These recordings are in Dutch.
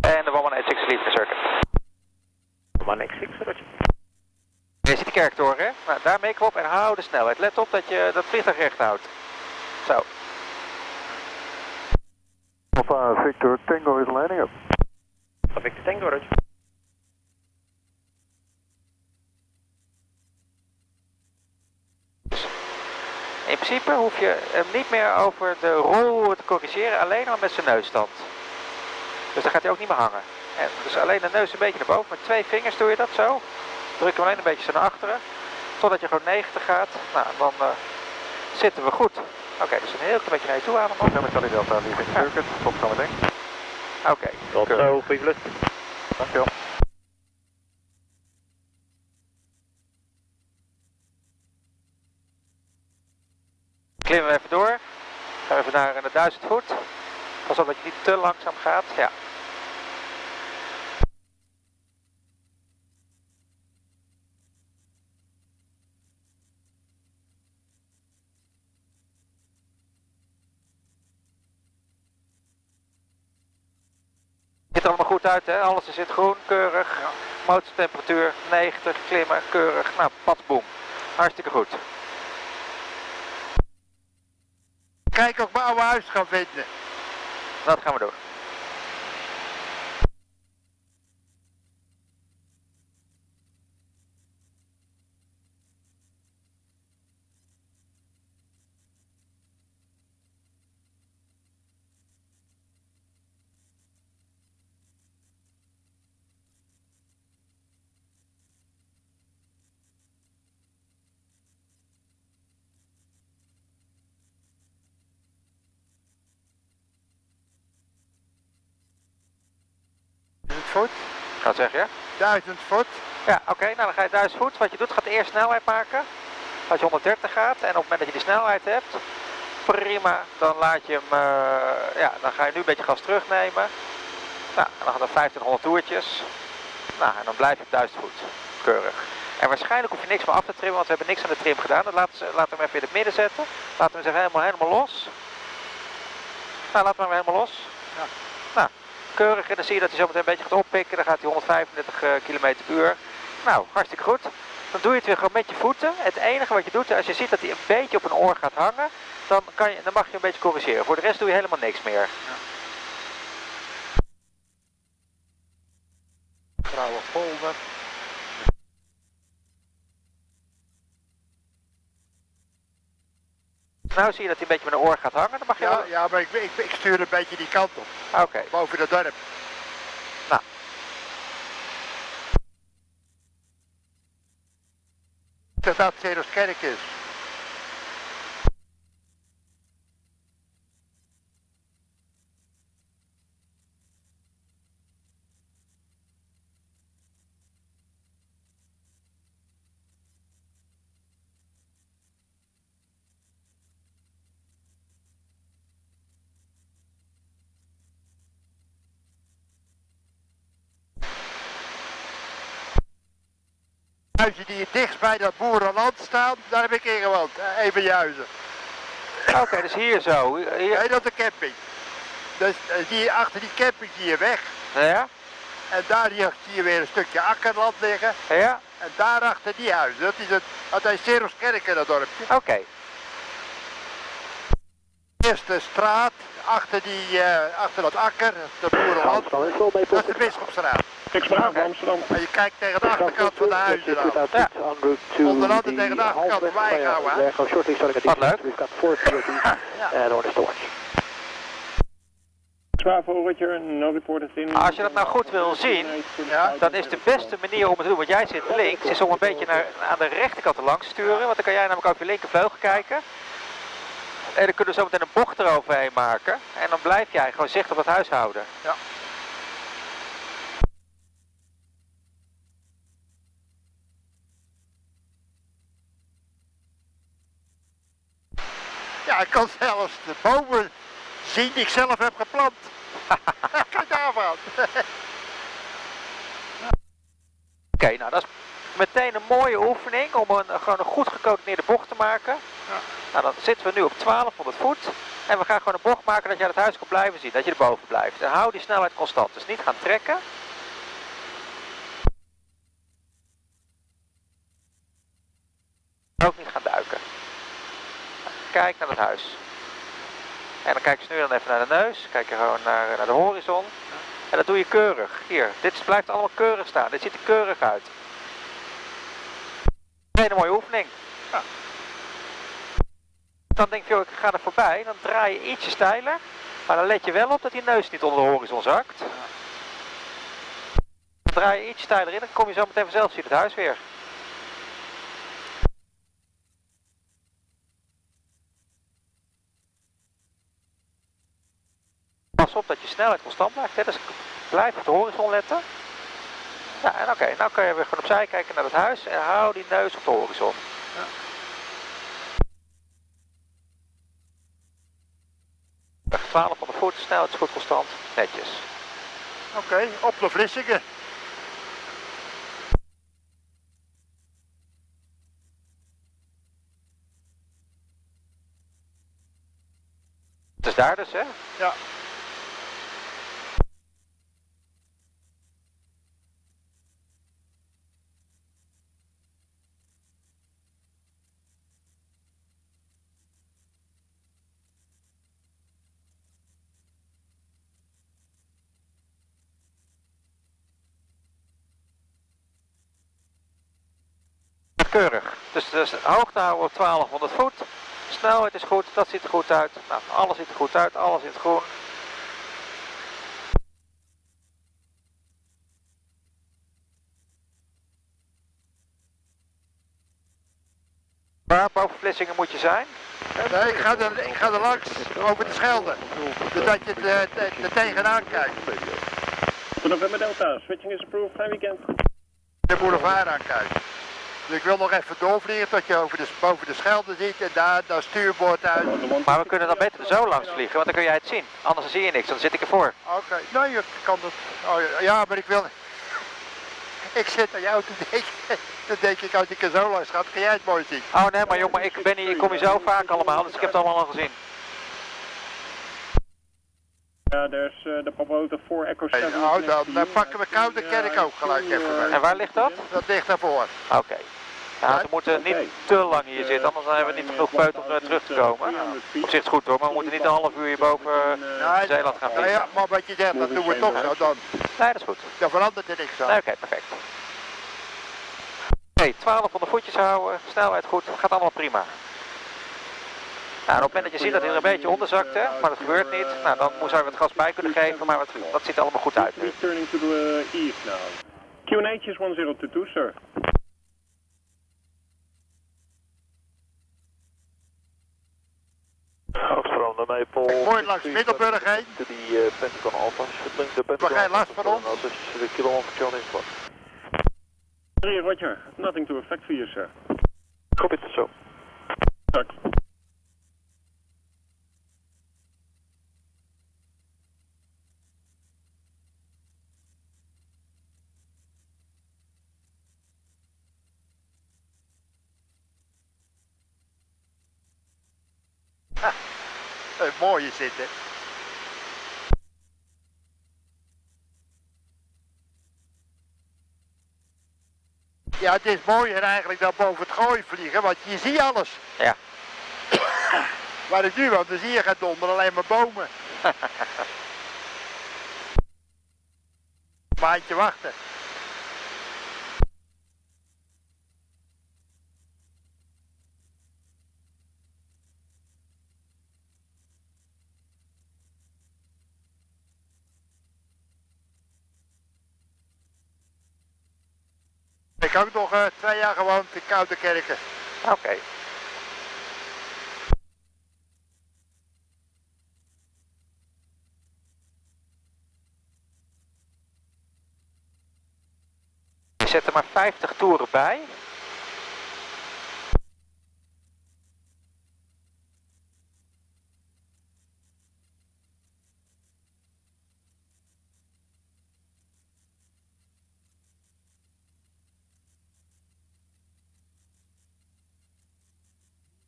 En de 186 Lead Circuit. 186, roger. Je ziet de kerktoren, hè? Nou, daar meken we op en hou de snelheid. Let op dat je dat vliegtuig recht houdt. Zo. Alpha Victor Tango is lining up. Victor Tango, roger. In principe hoef je hem niet meer over de rol te corrigeren, alleen al met zijn neusstand. Dus dan gaat hij ook niet meer hangen. En dus alleen de neus een beetje naar boven. Met twee vingers doe je dat zo. Druk hem alleen een beetje zo naar achteren. Totdat je gewoon 90 gaat. Nou, dan uh, zitten we goed. Oké, okay, dus een heel klein beetje naar je toe ademen. Nummer Charlie Delta, leaving circuit. Tot zometeen. Oké. Okay, Tot zo, vlucht. Dankjewel. Klimmen we even door. Gaan we even naar de 1000 voet. Pas op dat je niet te langzaam gaat. Ja. Ziet er allemaal goed uit, hè? Alles zit groen, keurig. Ja. Motortemperatuur 90, klimmen, keurig. Nou, padboom. Hartstikke goed. Kijk of ik mijn oude huis gaan vinden. Dat gaan we doen. Voet. Gaat zeggen, ja? 1000 voet. Ja, oké. Okay, nou dan ga je 1000 voet. Wat je doet, gaat eerst snelheid maken. Als je 130 gaat en op het moment dat je die snelheid hebt, prima. Dan laat je hem, uh, ja, dan ga je nu een beetje gas terugnemen. Nou, en dan gaan er 1500 toertjes. Nou, en dan blijf je op 1000 voet. Keurig. En waarschijnlijk hoef je niks meer af te trimmen, want we hebben niks aan de trim gedaan. Dan laten we hem even in het midden zetten. Laten we hem helemaal, helemaal los. Nou, laten we hem helemaal los. Ja. Keurig. En dan zie je dat hij zo meteen een beetje gaat oppikken. Dan gaat hij 135 uh, km per uur. Nou, hartstikke goed. Dan doe je het weer gewoon met je voeten. Het enige wat je doet, als je ziet dat hij een beetje op een oor gaat hangen, dan, kan je, dan mag je een beetje corrigeren. Voor de rest doe je helemaal niks meer. Ja. Polder. Nou zie je dat hij een beetje met een oor gaat hangen. Dan mag je ja, wel... ja, maar ik, ik, ik, stuur een beetje die kant op. Oké. Okay. Boven het dorp. Nou. Dat dat Kerk is. Huizen die dichtst bij dat boerenland staan, daar heb ik in gewoond. Even juizen. Oké, okay, dus hier zo. Hier... Nee, dat is de camping. Dus die, achter die camping zie je weg. Ja. En daar zie je weer een stukje akkerland liggen. Ja. En daarachter die huizen. Dat is het, dat is Seroskerken, dat dorpje. Oké. Okay. Eerste straat, achter, die, uh, achter dat akker, de boerenland. Dat is de Ik spraak van Amsterdam. En je kijkt tegen de achterkant van de huizen dan. Ja. Onder andere tegen de achterkant van Wijnhouden. Wat leuk. Als je dat nou goed wil zien, ja, dan is de beste manier om het te doen, want jij zit links, is om een beetje naar, aan de rechterkant te langs te sturen. Want dan kan jij namelijk over je linkervleugel kijken. En dan kunnen we zo meteen een bocht eroverheen maken. En dan blijf jij gewoon zicht op het huis houden. Ja. Kan zelfs de bomen zien die ik zelf heb geplant. Kijk daarvan. Oké, okay, nou dat is meteen een mooie oefening om een, gewoon een goed gecoördineerde bocht te maken. Ja. Nou, dan zitten we nu op 1200 voet. En we gaan gewoon een bocht maken dat je het huis kan blijven zien. Dat je erboven blijft. En hou die snelheid constant. Dus niet gaan trekken. Ook niet gaan. Kijk naar het huis. En dan kijk je nu dan even naar de neus. Kijk je gewoon naar, naar de horizon. En dat doe je keurig. Hier, dit blijft allemaal keurig staan. Dit ziet er keurig uit. Een hele mooie oefening. Ja. Dan denk je, ik ga er voorbij. Dan draai je ietsje steiler. Maar dan let je wel op dat die neus niet onder de horizon zakt. Dan draai je iets steiler in. Dan kom je zo meteen vanzelf zien het huis weer. Pas op dat je snelheid constant blijft. Hè? Dus blijf op de horizon letten. Ja, en oké, nou kan je weer gewoon opzij kijken naar het huis en hou die neus op de horizon. Weg 12 van de voet, snelheid is goed constant, netjes. Oké, op de Vlissingen. Het is daar dus, hè? Ja. Keurig. Dus, dus hoogte houden op 1200 voet. Snelheid is goed, dat ziet er goed uit. Nou, alles ziet er goed uit, alles in het groen. Waar boven Vlissingen moet je zijn? Nee, ik ga er, ik ga er langs, over de Schelde. Zodat je er er- er tegenaan kijkt. November Delta, switching is approved, fine weekend. De boulevard aankijkt. Dus ik wil nog even doorvliegen tot je over de, boven de Schelde ziet en daar dat stuurboord uit. Maar we kunnen dan beter zo langs vliegen, want dan kun jij het zien. Anders zie je niks, dan zit ik ervoor. Oké, nee, je kan het. Oh, ja, maar ik wil. Ik zit aan jou te denken. Dan denk ik, als ik er zo langs ga, kan jij het mooi zien. Oh nee, maar jongen, ik, ben hier, ik kom hier zo vaak allemaal, dus ik heb het allemaal al gezien. Ja, there's uh, the Papa Auto 4 Echo 7. Nou, dan, dan pakken we Koude Kerk ook gelijk even mee. En waar ligt dat? Dat ligt daarvoor. Oké. Nou, we moeten niet te lang hier zitten, anders hebben we niet genoeg peut om er terug te komen. Op zich is het goed hoor, maar we moeten niet een half uur hier boven eh, Nee, Zeeland gaan nou vliegen. ja, maar wat je zegt, dat doen we toch zo. Dan, Nee, dat is goed. dan verandert er niks aan. Nee, Oké, perfect. Oké, 1200 voetjes houden, snelheid goed, gaat allemaal prima. Nou, op het moment dat je ziet dat hij er een beetje onderzakt, hè, maar dat gebeurt niet, nou, dan zou je wat gas bij kunnen geven, maar het- dat ziet er allemaal goed uit nu. Turning to the east now. QNH is 1022, sir. Mooi langs Middelburg heen. To the uh, Pentagon Alpha. Link the Pentagon. geen last van ons? Als je de kilo 1 John is wat. 3, roger. Nothing to affect for you, sir. Copy it zo. Mooie zitten. Ja, het is mooier eigenlijk dan boven het gooi vliegen, want je ziet alles. Ja. Waar ik nu woon, dan zie je geen donder, alleen maar bomen. Maandje wachten. Ik heb ook nog eh, twee jaar gewoond in Koude Kerken. Oké. Je zet er maar 50 toeren bij.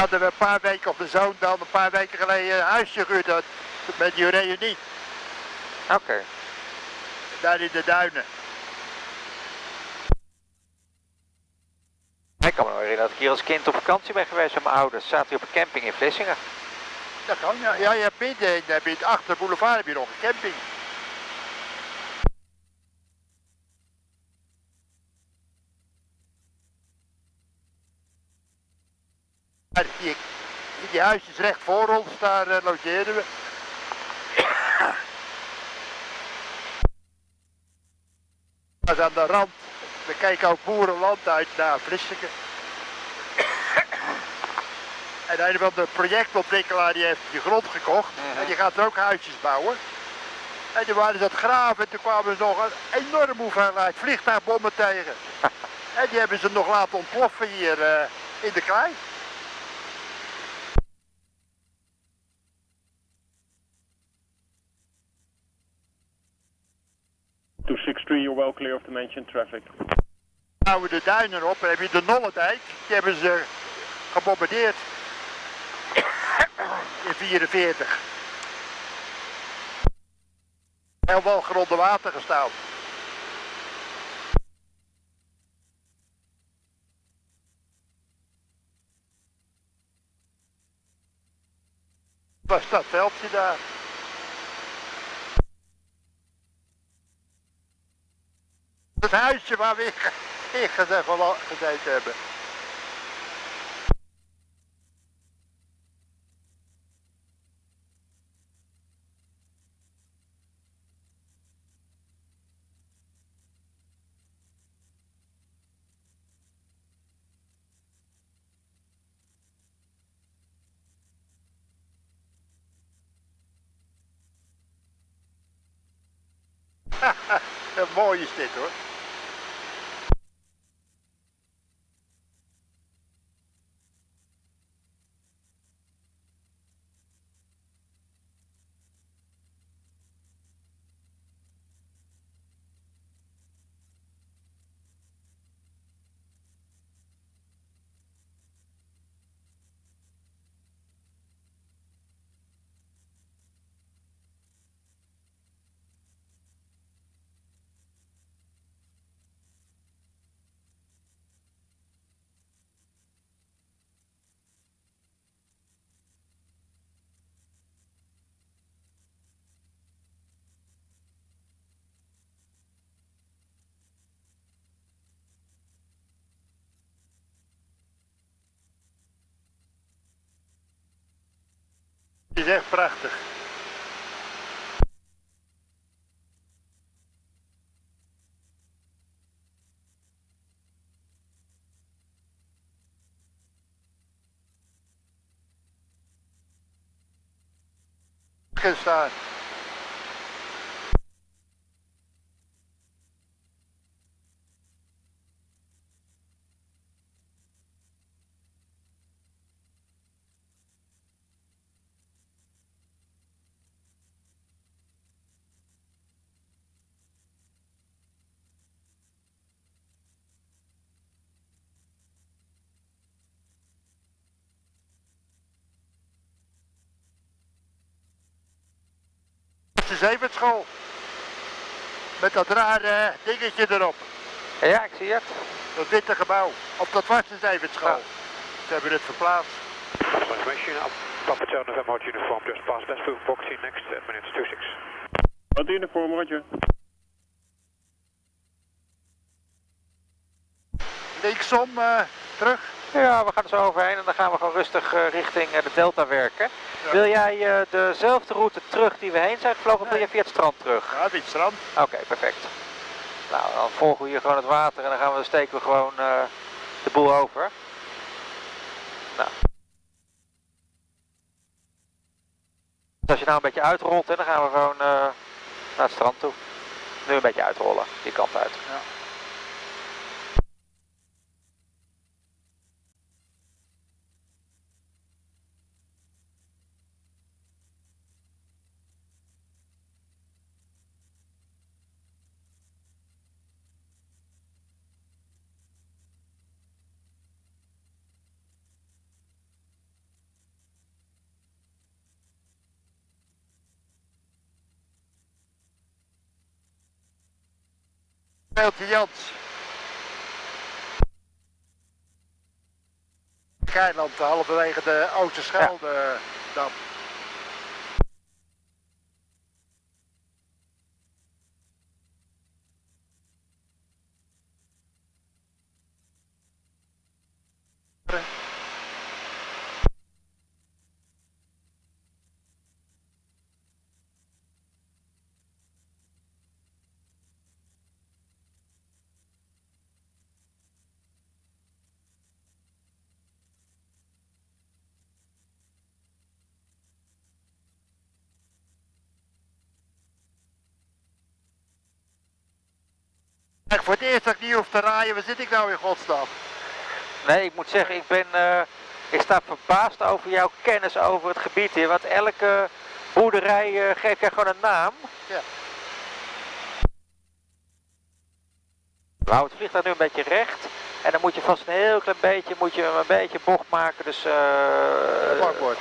Hadden we een paar weken op de zoon dan, een paar weken geleden een huisje gehuurd had, met die reunie. Oké. Daar in de duinen. Ik kan me nog herinneren dat ik hier als kind op vakantie ben geweest met mijn ouders. Zaten hier op een camping in Vlissingen. Dat kan ja. Ja, je hebt je het achter de boulevard heb je nog een camping. Die, die huisjes recht voor ons, daar uh, logeerden we. Dat is aan de rand. We kijken ook boerenland uit naar Vlissingen. En een van de projectontwikkelaar die heeft die grond gekocht Mhm. en die gaat er ook huisjes bouwen. En toen waren ze dat graven en toen kwamen ze nog een enorme hoeveelheid vliegtuigbommen tegen. en die hebben ze nog laten ontploffen hier eh, in de klei. Two six three, you're well clear of the mentioned traffic. Houden de duinen op en heb je de Nollendijk, die hebben ze gebombardeerd in 44. Heel wel gronde water gestaan. Was dat veldje daar? Het huisje waar we in gezeten hebben. Mooi is dit hoor. Het is echt prachtig. Gestaan. De zeventschool. Met dat rare dingetje erop. Ja, ik zie het. Dat witte gebouw. Of dat was de zeventschool. Ze hebben het verplaatst. Papa November Hot Uniform just past Westfield Boxing next at minutes 26. Wat uniform, roger. Linksom eh, terug. Ja, we gaan er zo overheen en dan gaan we gewoon rustig eh, richting eh, de delta werken. Ja. Wil jij eh, dezelfde route terug die we heen zijn gevlogen of wil je via het strand terug? Ja, wit strand. Oké, perfect. Nou, dan volgen we hier gewoon het water en dan gaan we, steken we gewoon de boel over. Nou. Dus als je nou een beetje uitrolt, hè, dan gaan we gewoon naar het strand toe. Nu een beetje uitrollen, die kant uit. Ja. Speeltje Jans. Keiland, halverwege de Oosterschelde dam. Voor het eerst dat ik niet hoef te rijden, waar zit ik nou in godsnaam? Nee, ik moet zeggen, ik ben, eh, ik sta verbaasd over jouw kennis over het gebied hier. Want elke boerderij eh, geeft jij gewoon een naam. Ja. We houden het vliegtuig nu een beetje recht. En dan moet je vast een heel klein beetje, moet je een beetje bocht maken. Dus, eh Bakboord.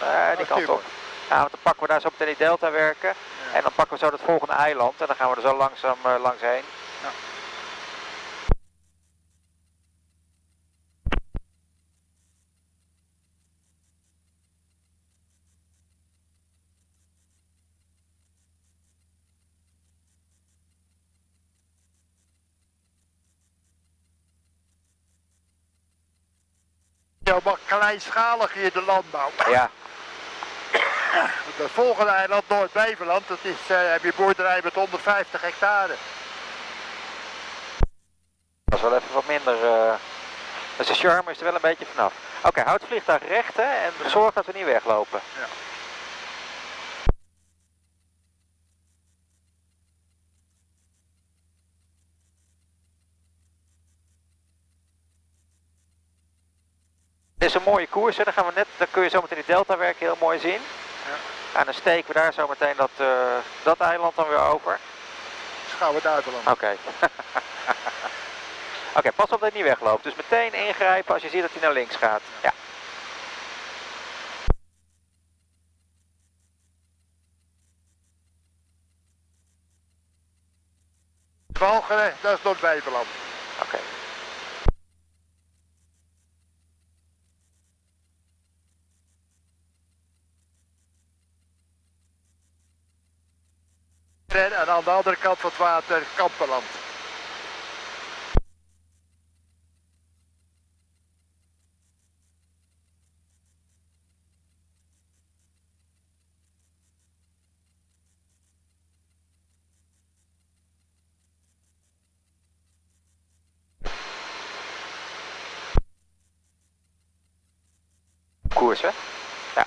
nee, die kant op. Ja, want dan pakken we daar zo meteen die delta werken. En dan pakken we zo het volgende eiland. En dan gaan we er zo langzaam eh, langs heen. Ja, maar kleinschalig hier de landbouw. Ja, Het volgende eiland, Noord-Beverland, dat is, eh, heb je boerderij met 150 hectare. dat is wel even wat minder. eh, Dus de charme is er wel een beetje vanaf. Oké, houd het vliegtuig recht hè, en zorg dat we niet weglopen. Dit is een mooie koers, hè. Dan, gaan we net, dan kun je zo meteen die delta werken heel mooi zien. En dan steken we daar zo meteen dat, eh, dat eiland dan weer over. Schouwen Duitsland. Oké. Oké, pas op dat hij niet wegloopt. Dus meteen ingrijpen als je ziet dat hij naar links gaat. Ja. Walcheren, dat is Noord-Beverland. Oké. En aan de andere kant van het water, Kamperland. Koers, hè? Ja.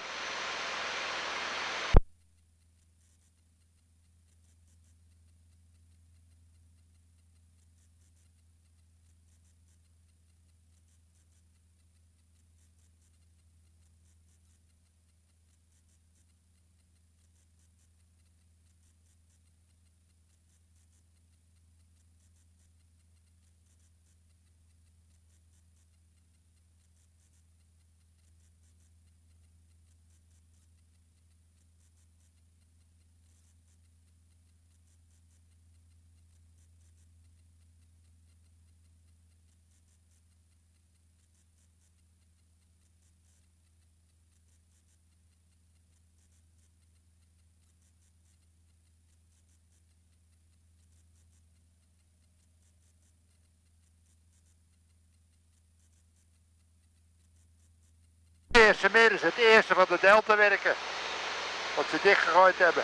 Meer is het eerste van de delta werken. Wat ze dichtgegooid hebben.